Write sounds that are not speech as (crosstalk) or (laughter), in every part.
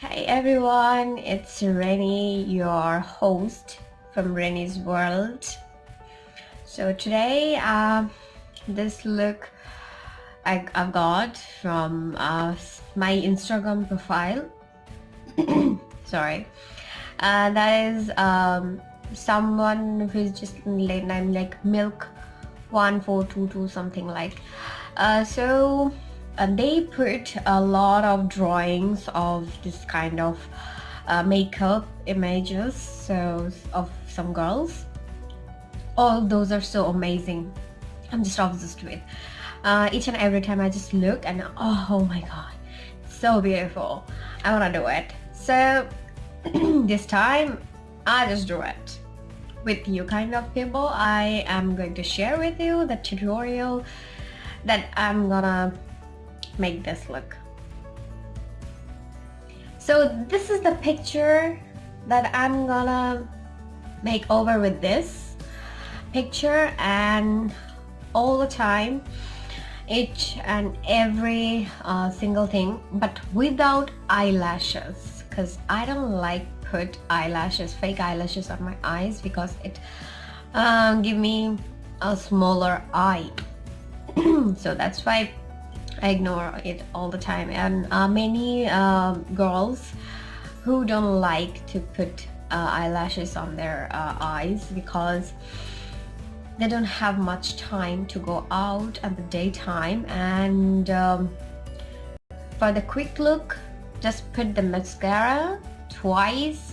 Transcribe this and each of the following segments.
Hey everyone, it's Rennie, your host from Rennie's World. So today, uh, this look I, have got from uh, my Instagram profile. (coughs) Sorry, uh, that is um, someone who's just late name like Milk one four two two something like. Uh, so uh, they put a lot of drawings of this kind of uh, makeup images so of some girls. All those are so amazing. I'm just obsessed with. Uh, each and every time I just look and oh, oh my god so beautiful. I wanna do it. So (clears throat) this time I just do it. With you kind of people I am going to share with you the tutorial that I'm gonna make this look. So this is the picture that I'm gonna make over with this picture and all the time each and every uh, single thing but without eyelashes because I don't like put eyelashes fake eyelashes on my eyes because it uh, give me a smaller eye (clears throat) so that's why I ignore it all the time. And uh, many uh, girls who don't like to put uh, eyelashes on their uh, eyes because they don't have much time to go out at the daytime and um, for the quick look just put the mascara twice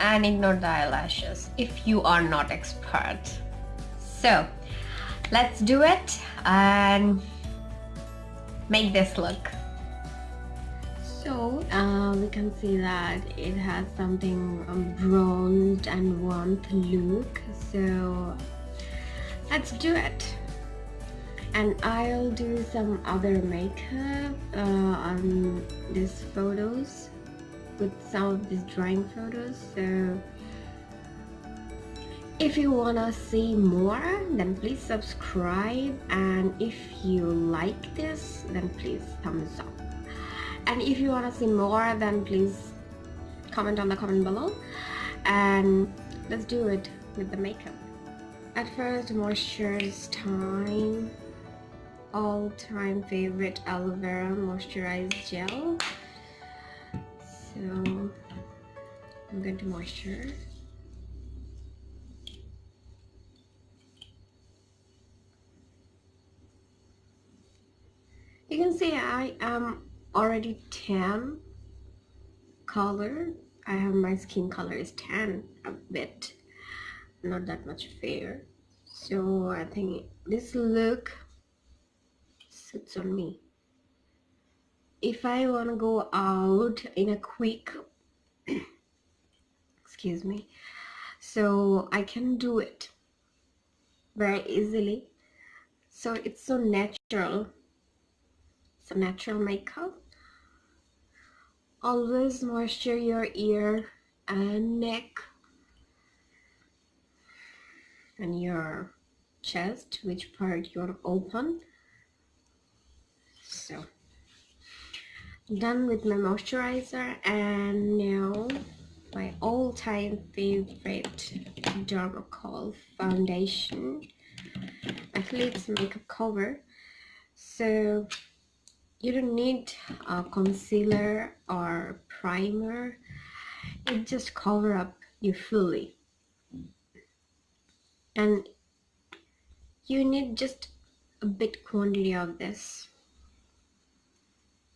and ignore the eyelashes if you are not expert. So let's do it and make this look. So uh, we can see that it has something um, bronzed and warmth look. So let's do it. And I'll do some other makeup uh, on these photos with some of these drawing photos. So if you wanna see more then please subscribe. And if you like this then please thumbs up. And if you wanna see more then please comment on the comment below. And let's do it with the makeup. At first moisturize time. All-time favorite aloe vera moisturized gel. So I'm going to moisturize you can see I am already tan color. I have my skin color is tan a bit not that much fair. So I think this look sits on me. If I want to go out in a quick (clears throat) excuse me so I can do it very easily. So it's so natural some natural makeup always moisture your ear and neck and your chest which part you're open. So done with my moisturizer and now my all-time favorite Dermacol foundation. Actually it's makeup cover. So you don't need a concealer or primer. It just cover up you fully. And you need just a bit quantity of this.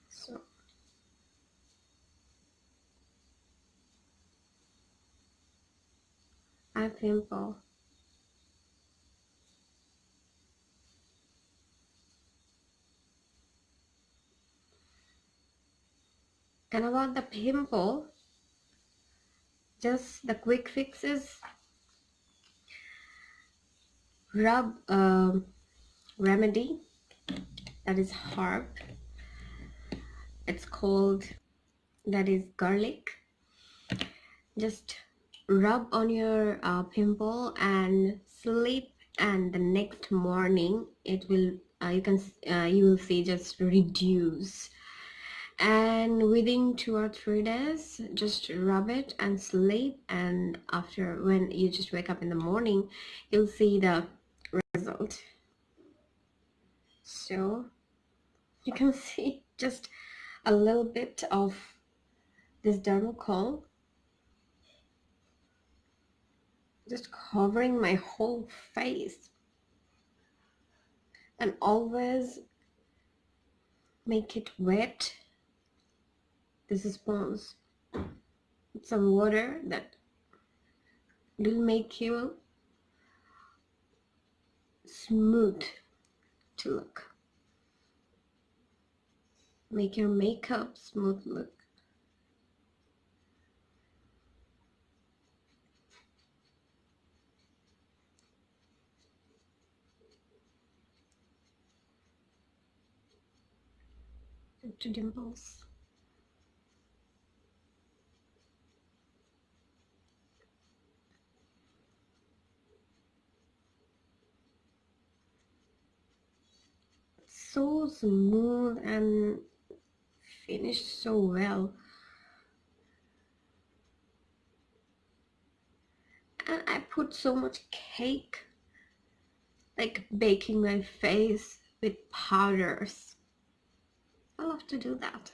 So I pimple and about the pimple just the quick fixes. Rub a remedy that is herb it's called that is garlic. Just rub on your uh, pimple and sleep and the next morning it will uh, you can uh, you will see just reduce and within two or three days just rub it and sleep. And after when you just wake up in the morning you'll see the result. So you can (laughs) see just a little bit of this dermal dermacol just covering my whole face. And always make it wet this is sponge some water that will make you smooth to look. Make your makeup smooth look. To dimples so smooth and finished so well. And I put so much cake like baking my face with powders. I love to do that.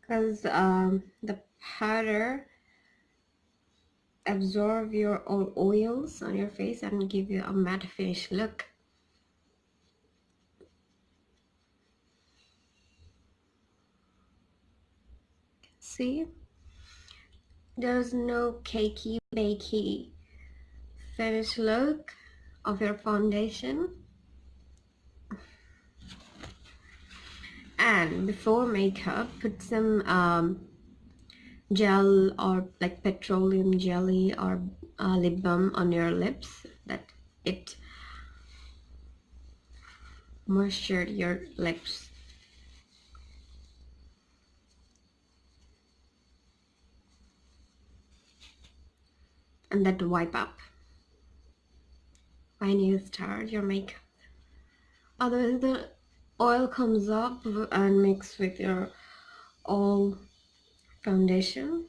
Because um, the powder absorb your own oils on your face and give you a matte finish look there's no cakey bakey finish look of your foundation. And before makeup put some um, gel or like petroleum jelly or uh, lip balm on your lips that it moisture your lips and that wipe up. When you start your makeup. Otherwise the oil comes up and mix with your all foundation.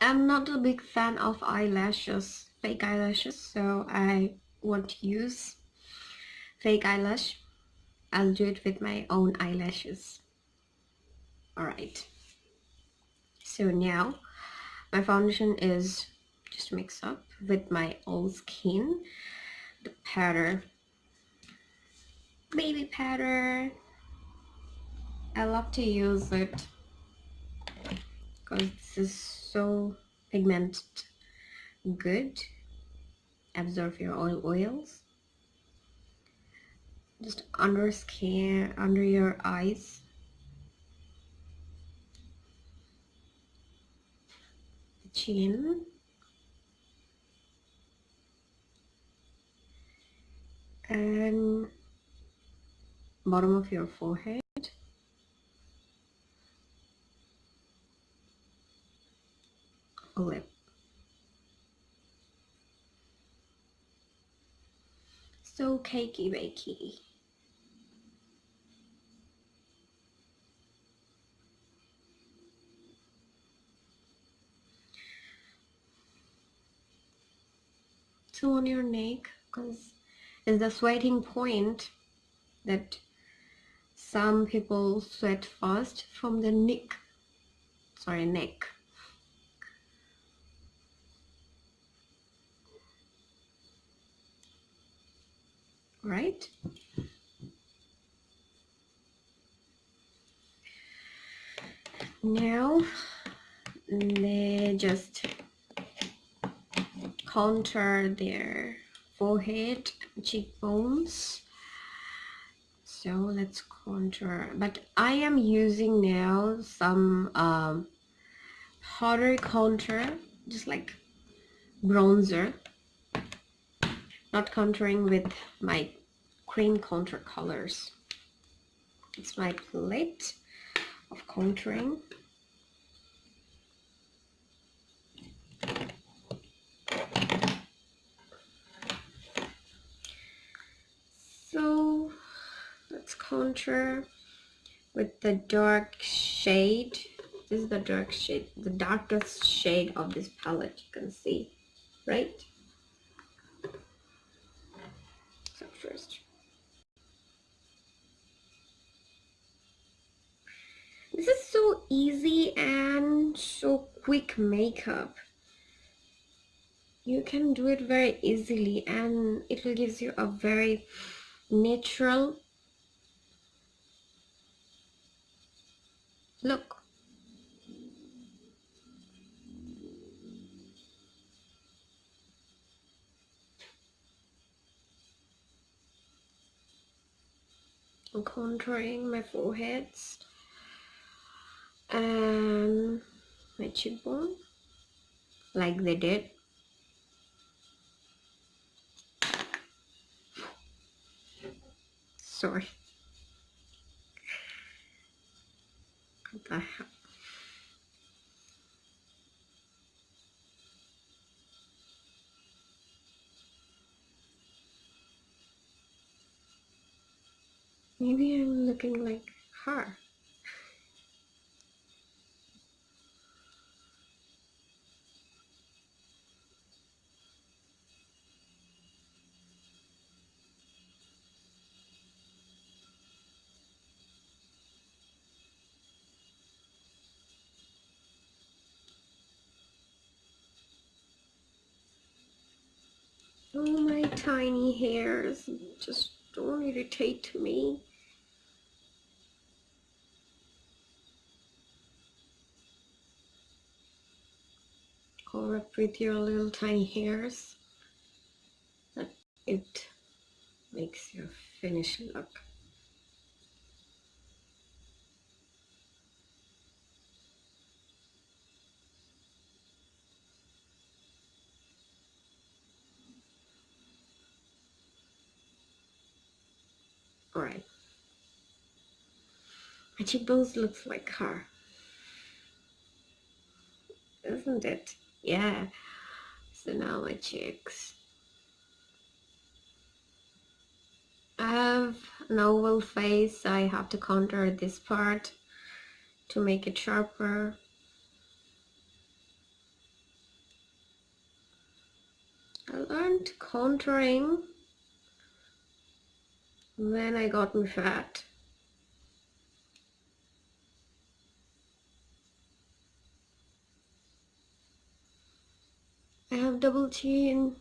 I'm not a big fan of eyelashes fake eyelashes so I won't use fake eyelash. I'll do it with my own eyelashes. Alright so now my foundation is just mix up with my old skin. The powder baby powder. I love to use it because this is so pigmented good. Absorb your oil oils. Just under skin under your eyes chin and bottom of your forehead. Lip. So cakey bakey on your neck because it's the sweating point that some people sweat first from the neck. Sorry neck. Right? Now they just contour their forehead cheekbones. So let's contour. But I am using now some um, powder contour just like bronzer. Not contouring with my cream contour colors. It's my plate of contouring contour with the dark shade. This is the dark shade, the darkest shade of this palette you can see, right? So first. This is so easy and so quick makeup you can do it very easily and it will gives you a very natural look I'm contouring my foreheads and my cheekbone like they did sorry. What the hell? Maybe I'm looking like her. Oh, my tiny hairs just don't irritate to me. Cover up with your little tiny hairs. That it makes your finish look Alright. My cheekbones looks like her. Isn't it? Yeah. So now my cheeks. I have an oval face. I have to contour this part to make it sharper. I learned contouring when I got me fat. I have double chin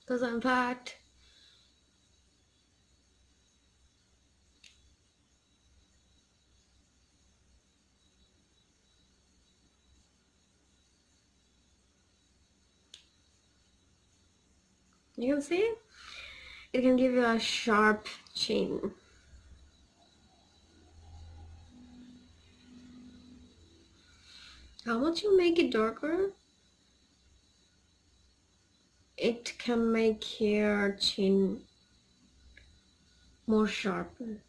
because I'm fat. You can see it can give you a sharp chin. How much you make it darker, it can make your chin more sharper.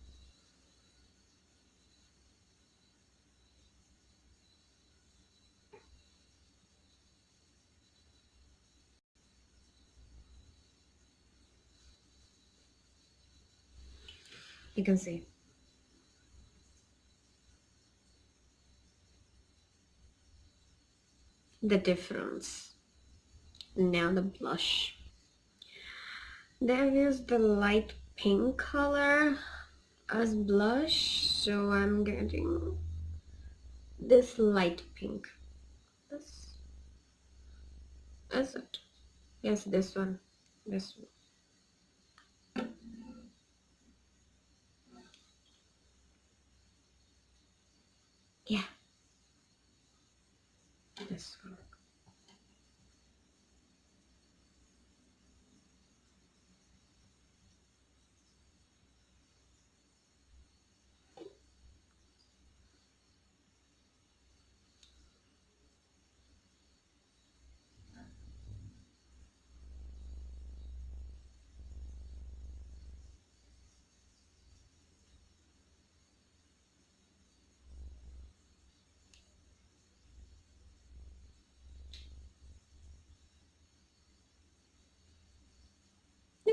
you can see the difference now the blush. There is the light pink color as blush so I'm getting this light pink. This is it. Yes this one. This one. Yeah. This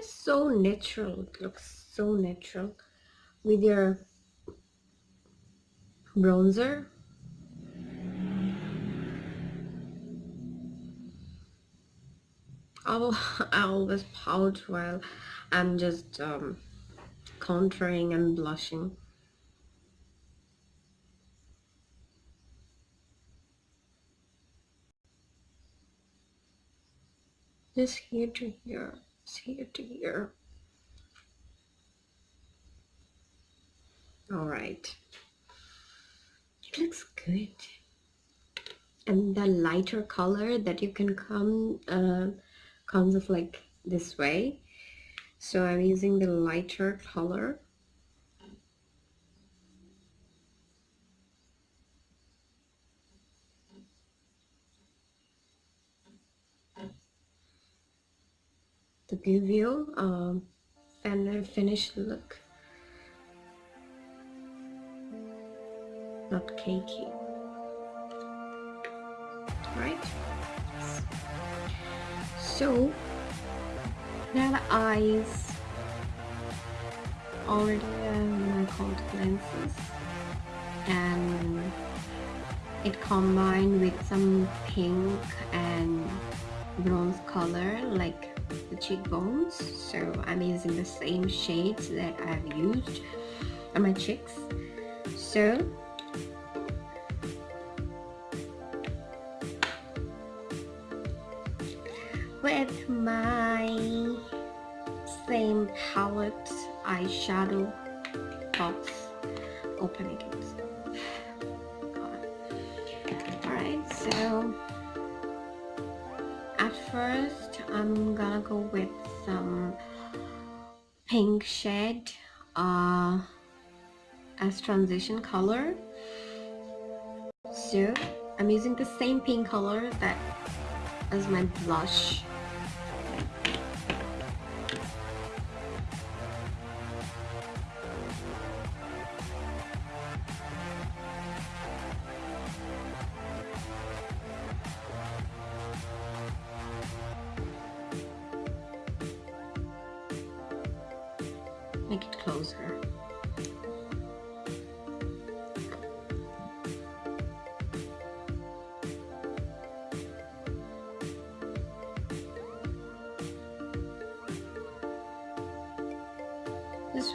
So natural. It looks so natural. with your bronzer I'll, (laughs) I always pout while I'm just um, contouring and blushing just here to here here to here. All right. It looks good. And the lighter color that you can come uh, comes of like this way. So I'm using the lighter color to give you um, a finished look. Not cakey. Right so now the eyes already have my contact lenses and it combined with some pink and bronze color like the cheekbones so I'm using the same shades that I've used on my cheeks so with my same palette eyeshadow box open it gonna go with some pink shade uh, as transition color. So I'm using the same pink color that as my blush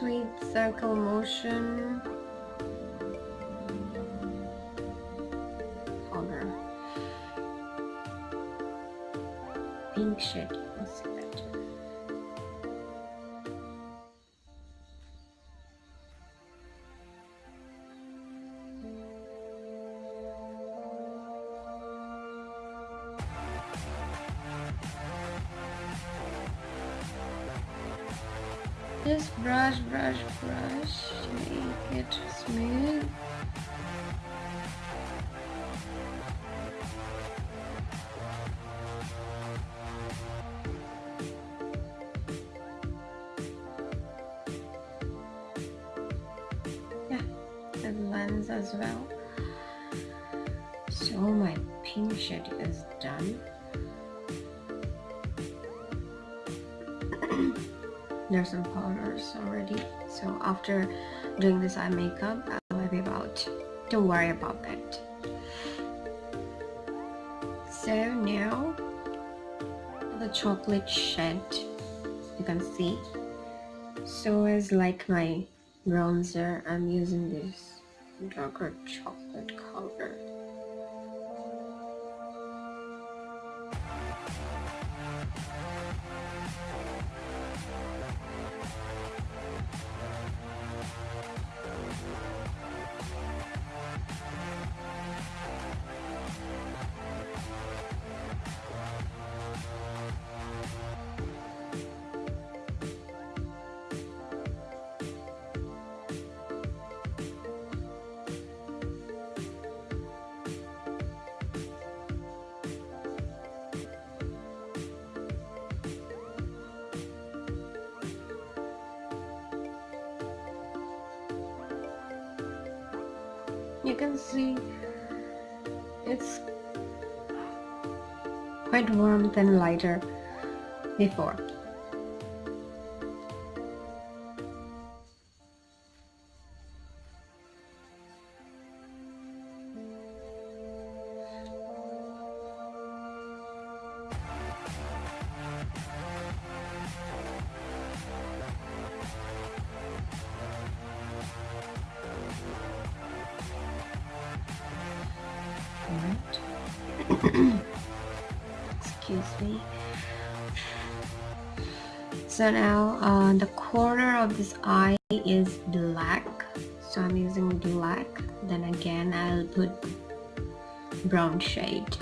Read circle motion. After doing this eye makeup I'll be about don't worry about that so now the chocolate shade you can see. So as like my bronzer I'm using this darker chocolate can see it's quite warm than lighter before so now uh, the corner of this eye is black. So I'm using black. Then again I'll put brown shade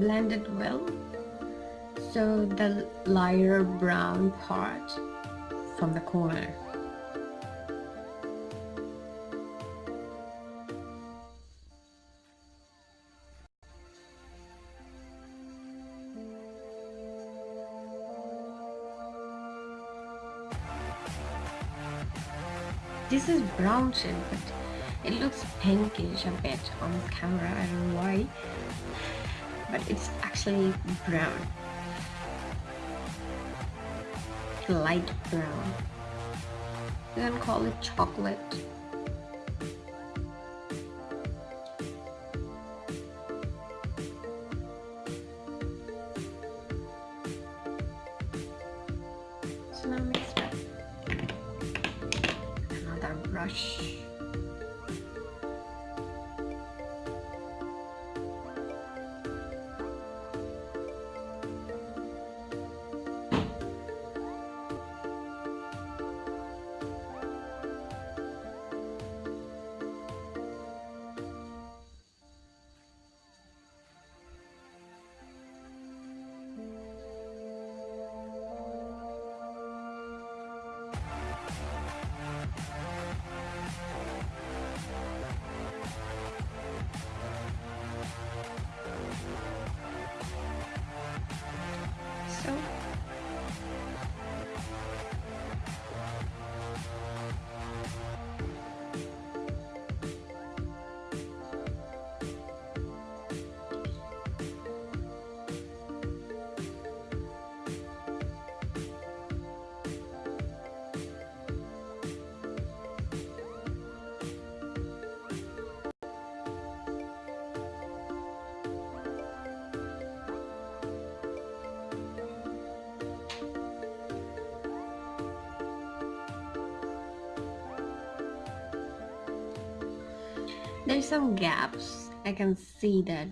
blend it well. So the lighter brown part from the corner. This is brown shade but it looks pinkish a bit on camera. I don't know why but it's actually brown. Light brown. You can call it chocolate. So now mix it another brush there's some gaps. I can see that.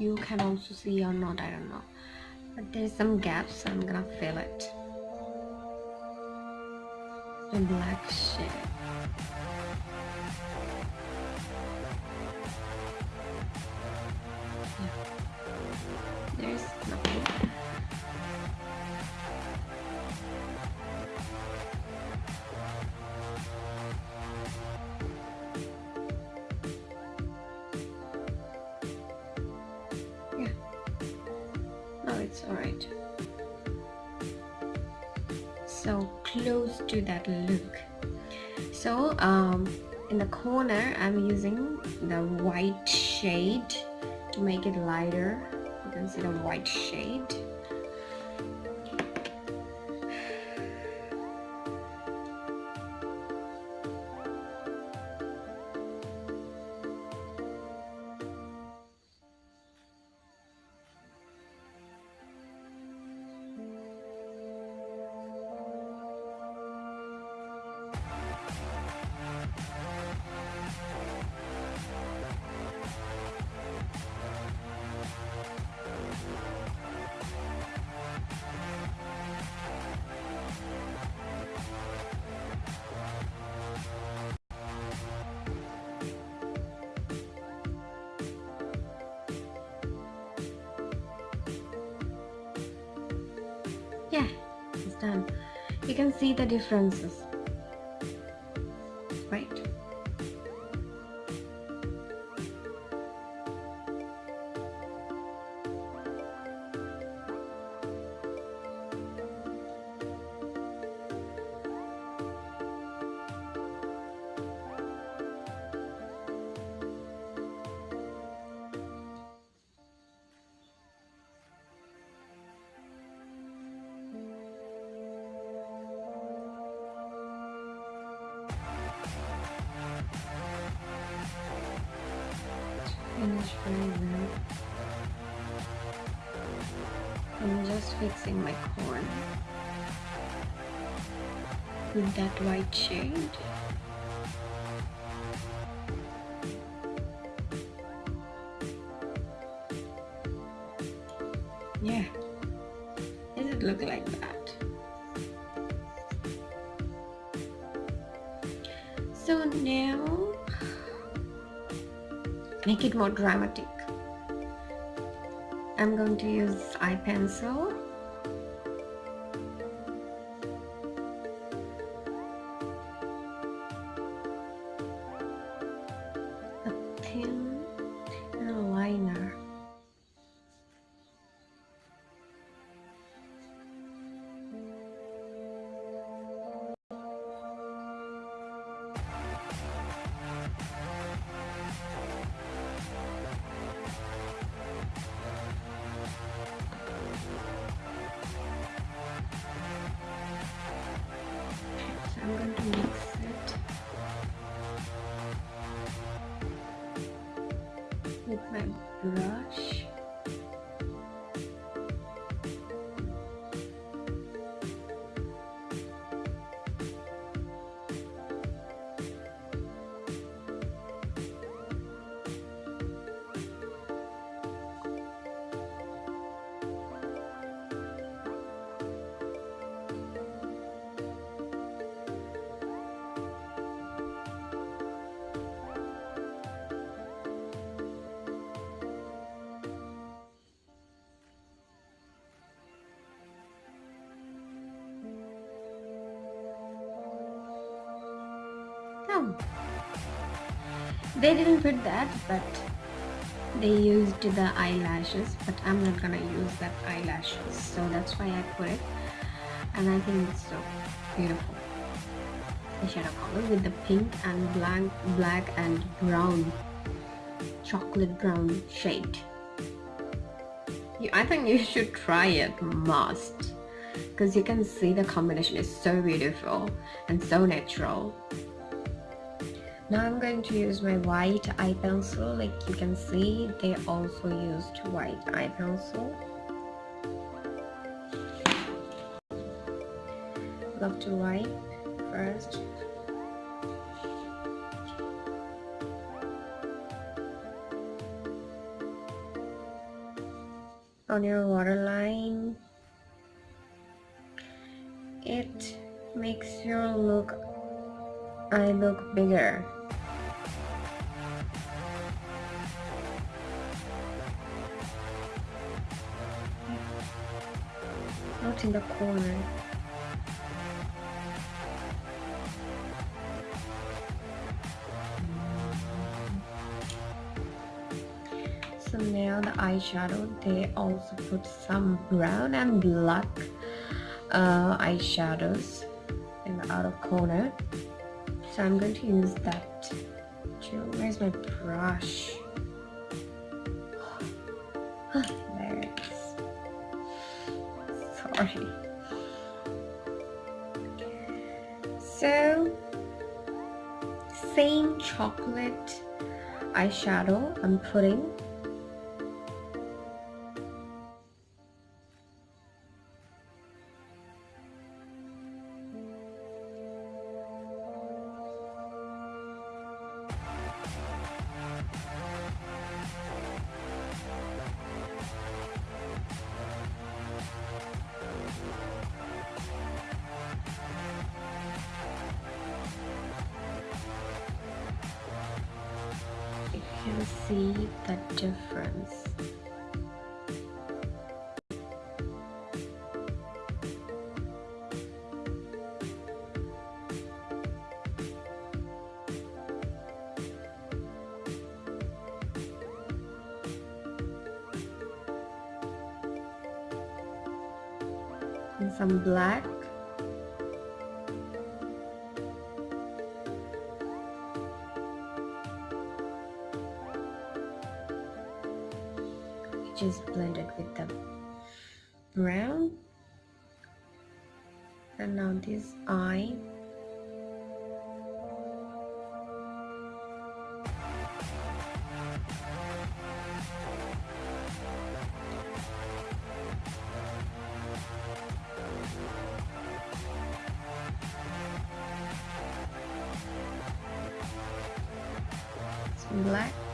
You can also see or not I don't know. But there's some gaps so I'm gonna fill it. The black shade make it lighter. You can see the white shade yeah it's done. You can see the differences more dramatic. I'm going to use eye pencil They didn't put that, but they used the eyelashes, but I'm not gonna use that eyelashes, so that's why I put it. And I think it's so beautiful. The shadow color with the pink and black, black and brown, chocolate brown shade. I think you (laughs) should try it, must. Because you can see the combination is so beautiful and so natural. Now I'm going to use my white eye pencil. Like you can see, they also used white eye pencil. Love to wipe first. On your waterline, it makes your look eye look bigger. Not in the corner. So now the eyeshadow they also put some brown and black uh, eyeshadows in the outer corner. So I'm going to use that where's my brush? Is (gasps) sorry so same chocolate eyeshadow I'm putting black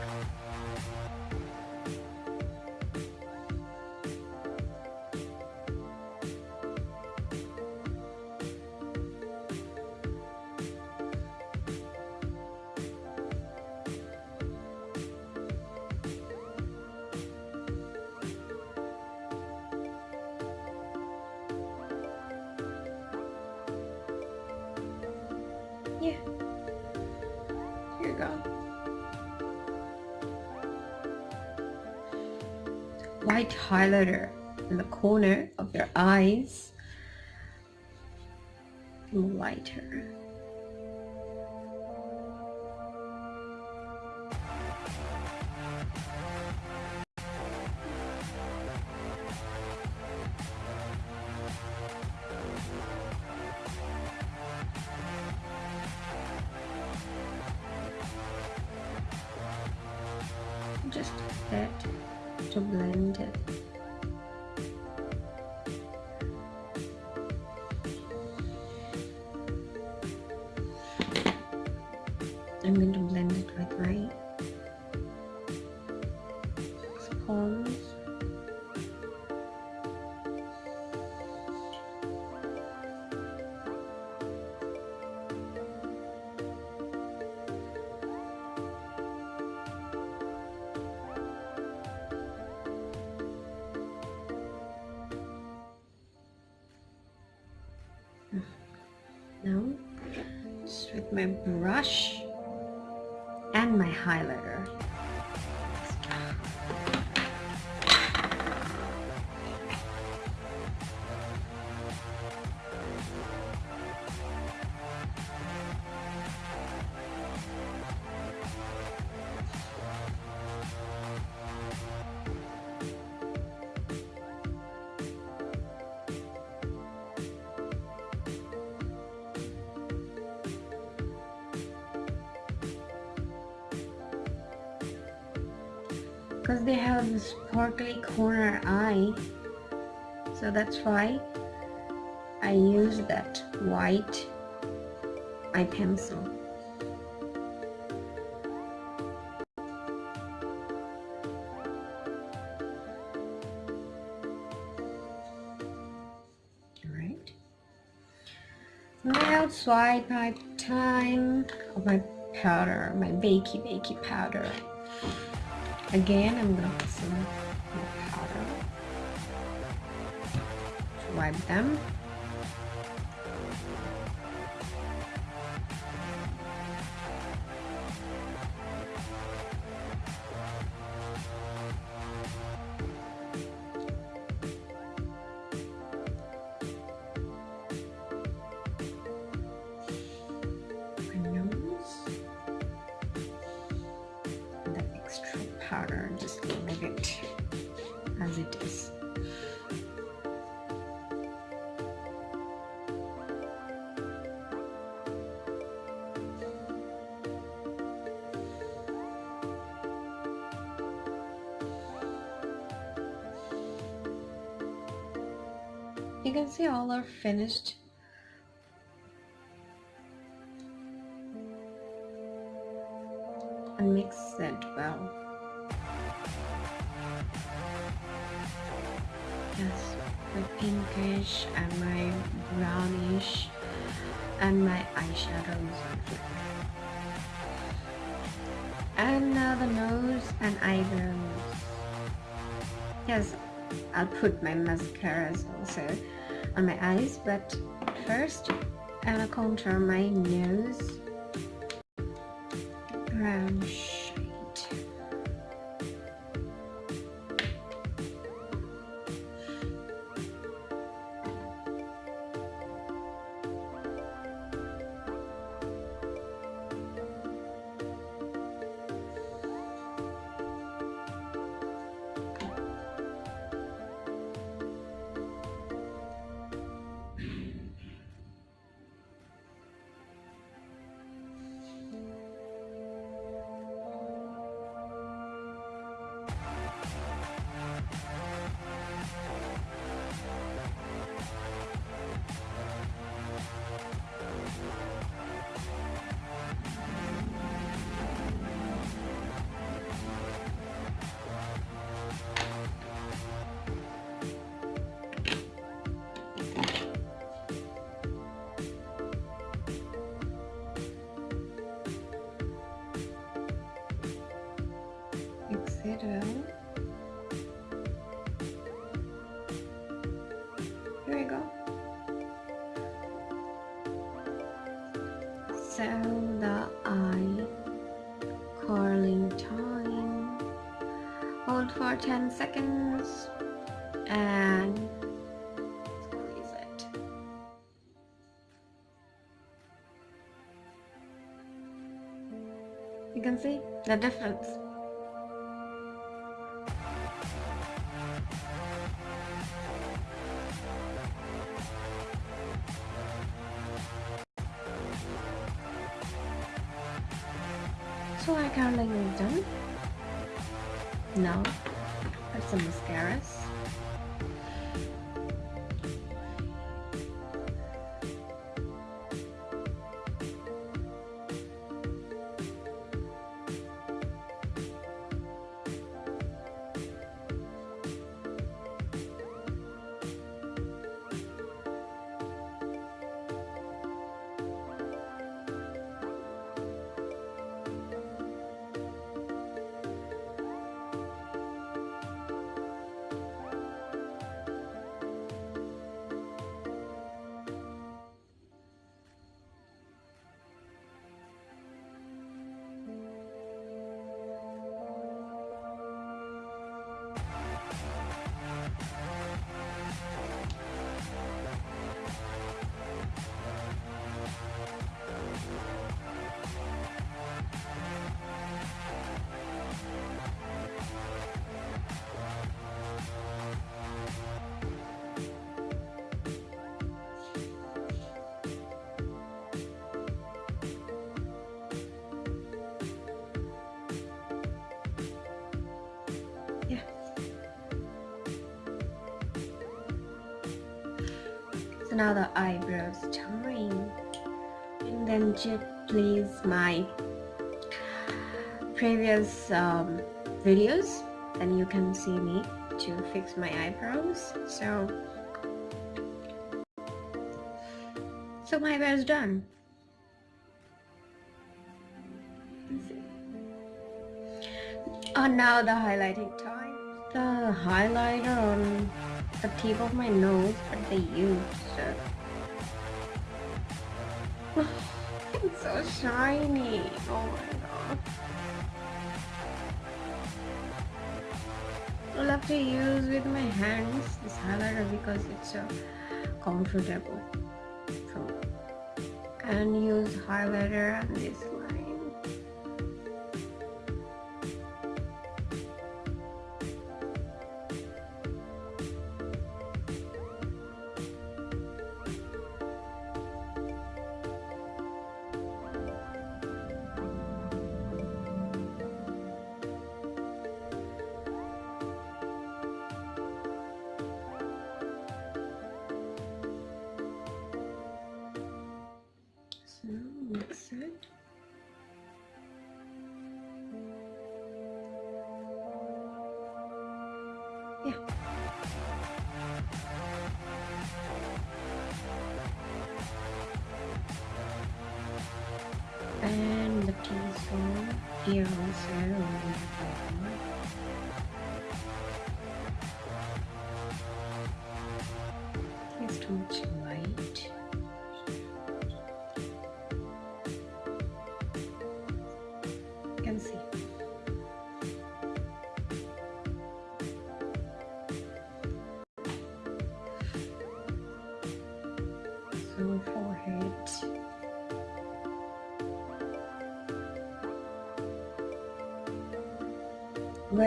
white highlighter in the corner of your eyes. Lighter sponge now just with my brush and my highlighter so that's why I use that white eye pencil Alright. Now swipe my time of my powder, my bakey bakey powder. Again, I'm to put some powder wipe them. See all are finished. And mix it well. Yes my pinkish and my brownish and my eyeshadows. And now the nose and eyebrows. Yes I'll put my mascaras also on my eyes but first I'm gonna contour my nose brown for 10 seconds and squeeze it. You can see the difference. Now the eyebrows time. And then just please my previous um, videos then you can see me to fix my eyebrows. So so my eyebrows done. Oh, now the highlighting time. The highlighter on the tip of my nose, but they use. So shiny. Oh my god. I love to use with my hands this highlighter because it's so comfortable. So, and use highlighter on this yeah. And the T-zone here also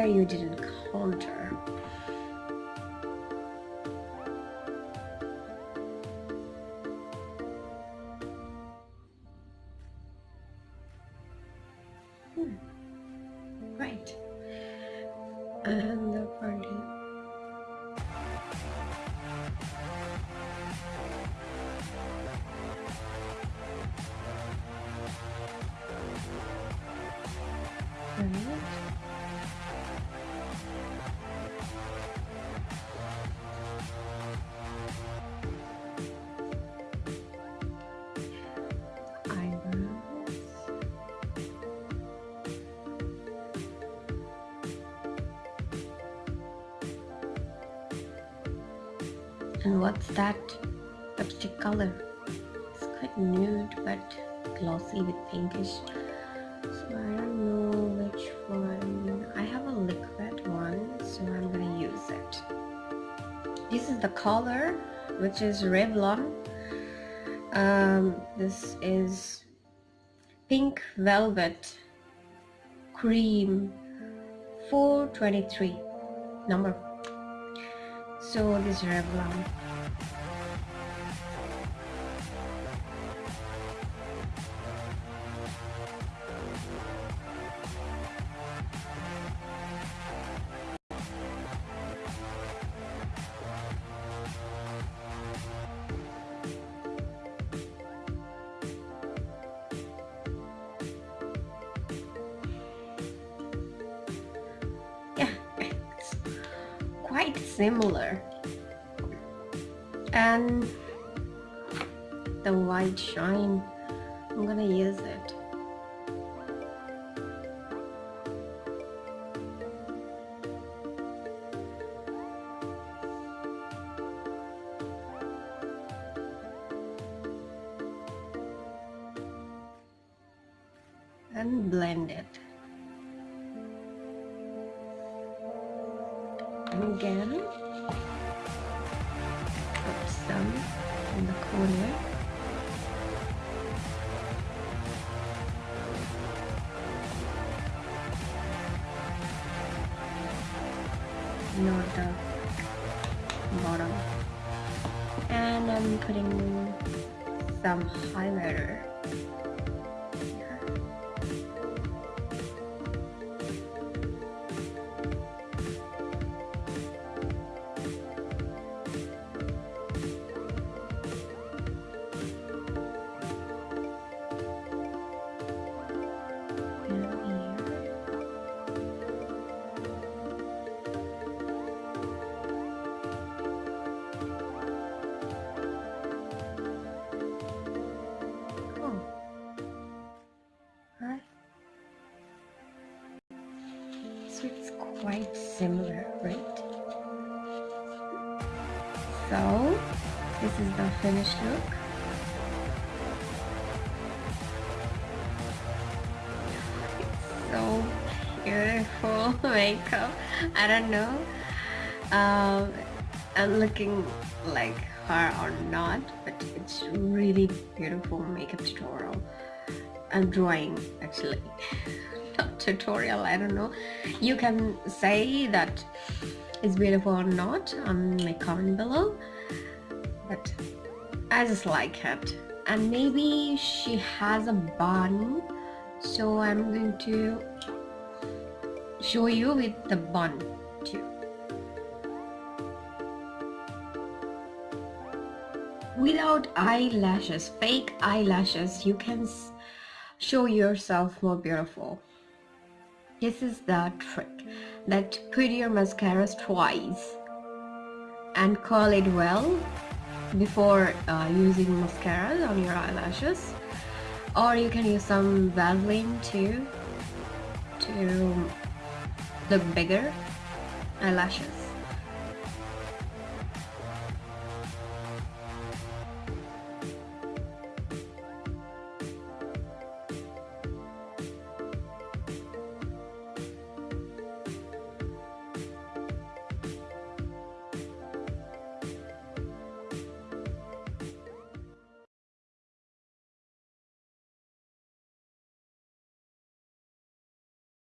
you didn't contour Hmm. And what's that lipstick color. It's quite nude but glossy with pinkish. So I don't know which one. I have a liquid one so I'm gonna use it. This is the color which is Revlon. Um, this is pink velvet cream 423 number. So this is Revlon and blend it. And again So this is the finished look. it's so beautiful (laughs) makeup. I don't know. Um, I'm looking like her or not, but it's really beautiful makeup tutorial. I'm drawing actually, (laughs) not tutorial. I don't know. You can say that it's beautiful or not on my comment below, but I just like it. And maybe she has a bun so I'm going to show you with the bun too. Without eyelashes fake eyelashes you can show yourself more beautiful. This is the trick that put your mascaras twice and curl it well before uh, using mascara on your eyelashes. Or you can use some Vaseline too to look bigger eyelashes